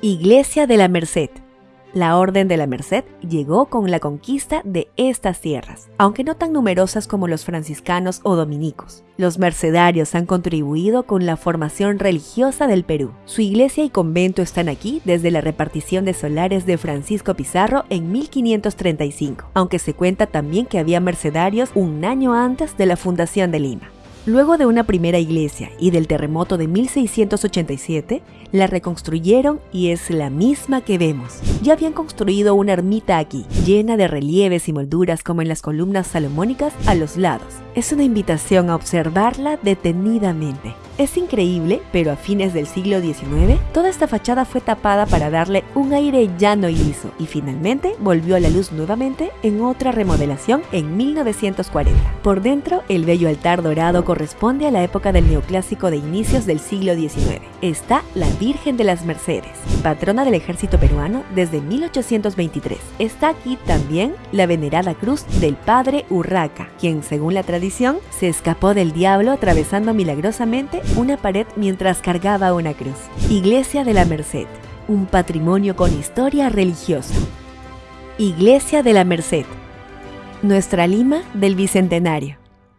Iglesia de la Merced. La Orden de la Merced llegó con la conquista de estas tierras, aunque no tan numerosas como los franciscanos o dominicos. Los mercedarios han contribuido con la formación religiosa del Perú. Su iglesia y convento están aquí desde la repartición de solares de Francisco Pizarro en 1535, aunque se cuenta también que había mercedarios un año antes de la fundación de Lima. Luego de una primera iglesia y del terremoto de 1687, la reconstruyeron y es la misma que vemos. Ya habían construido una ermita aquí, llena de relieves y molduras como en las columnas salomónicas a los lados. Es una invitación a observarla detenidamente. Es increíble, pero a fines del siglo XIX, toda esta fachada fue tapada para darle un aire llano y liso, y finalmente volvió a la luz nuevamente en otra remodelación en 1940. Por dentro, el bello altar dorado corresponde a la época del neoclásico de inicios del siglo XIX. Está la Virgen de las Mercedes, patrona del ejército peruano desde 1823. Está aquí también la venerada cruz del Padre Urraca, quien, según la tradición, se escapó del diablo atravesando milagrosamente una pared mientras cargaba una cruz. Iglesia de la Merced, un patrimonio con historia religiosa. Iglesia de la Merced, nuestra Lima del Bicentenario.